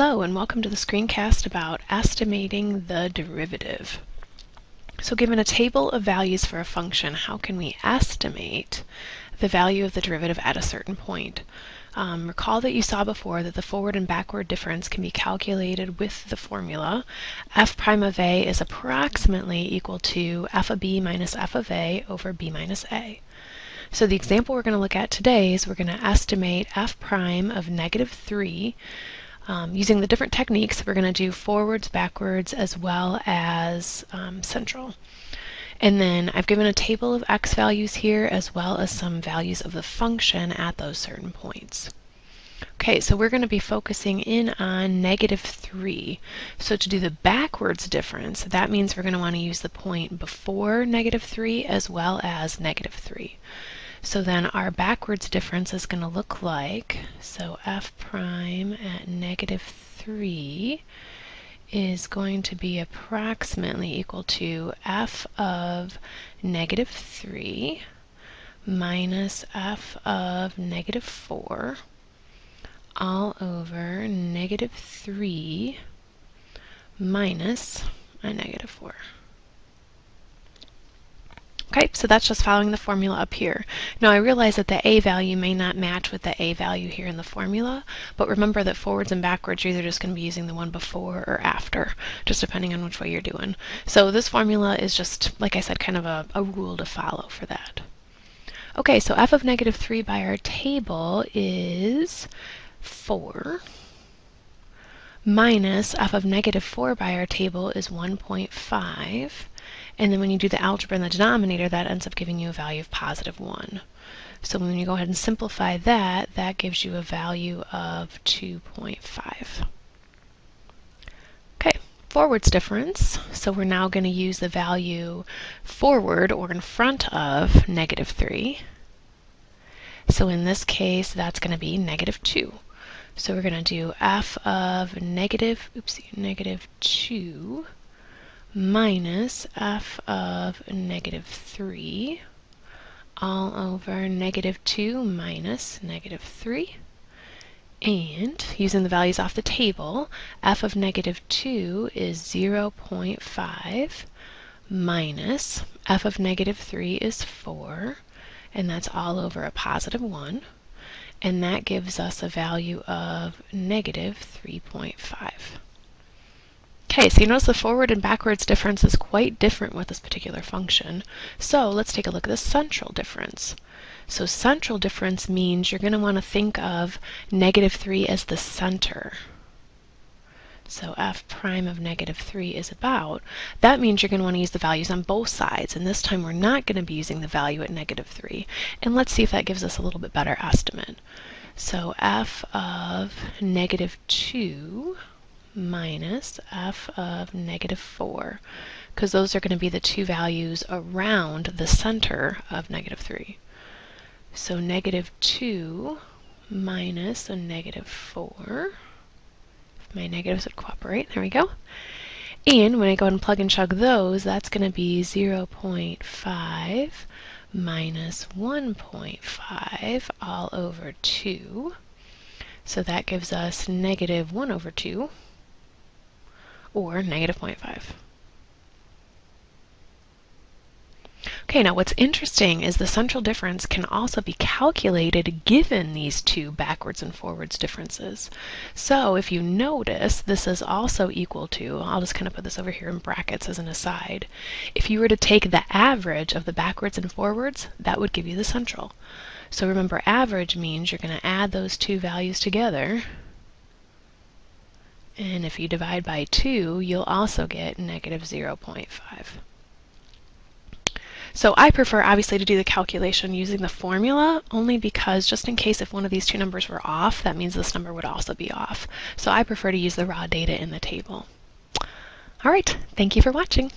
Hello and welcome to the screencast about estimating the derivative. So given a table of values for a function, how can we estimate the value of the derivative at a certain point? Um, recall that you saw before that the forward and backward difference can be calculated with the formula. f prime of a is approximately equal to f of b minus f of a over b minus a. So the example we're going to look at today is we're going to estimate f prime of negative 3 um, using the different techniques, we're going to do forwards, backwards, as well as um, central. And then I've given a table of x values here as well as some values of the function at those certain points. Okay, so we're going to be focusing in on negative 3. So to do the backwards difference, that means we're going to want to use the point before negative 3 as well as negative 3. So then our backwards difference is going to look like, so f prime at negative 3 is going to be approximately equal to f of negative 3 minus f of negative 4 all over negative 3 minus a negative 4. Okay, so that's just following the formula up here. Now I realize that the a value may not match with the a value here in the formula, but remember that forwards and backwards you're either just going to be using the one before or after, just depending on which way you're doing. So this formula is just, like I said, kind of a, a rule to follow for that. Okay, so f of negative 3 by our table is 4 minus f of negative 4 by our table is 1.5 and then when you do the algebra in the denominator, that ends up giving you a value of positive 1. So when you go ahead and simplify that, that gives you a value of 2.5. Okay, forwards difference. So we're now going to use the value forward or in front of negative 3. So in this case, that's going to be negative 2. So we're going to do f of negative, oopsie, negative 2 minus f of negative 3 all over negative 2 minus negative 3. And using the values off the table, f of negative 2 is 0.5 minus f of negative 3 is 4, and that's all over a positive 1. And that gives us a value of negative 3.5. Okay, so you notice the forward and backwards difference is quite different with this particular function. So let's take a look at the central difference. So central difference means you're going to want to think of negative 3 as the center. So f prime of negative 3 is about. That means you're going to want to use the values on both sides, and this time we're not going to be using the value at negative 3. And let's see if that gives us a little bit better estimate. So f of negative 2 minus f of negative 4, because those are going to be the two values around the center of negative 3. So negative 2 minus a negative 4. If my negatives would cooperate, there we go. And when I go ahead and plug and chug those, that's going to be 0.5 minus 1.5 all over 2. So that gives us negative 1 over 2 or negative 0.5. Okay, now what's interesting is the central difference can also be calculated given these two backwards and forwards differences. So if you notice, this is also equal to, I'll just kind of put this over here in brackets as an aside, if you were to take the average of the backwards and forwards, that would give you the central. So remember, average means you're going to add those two values together, and if you divide by 2, you'll also get negative 0.5. So I prefer obviously to do the calculation using the formula only because just in case if one of these two numbers were off, that means this number would also be off. So I prefer to use the raw data in the table. All right, thank you for watching.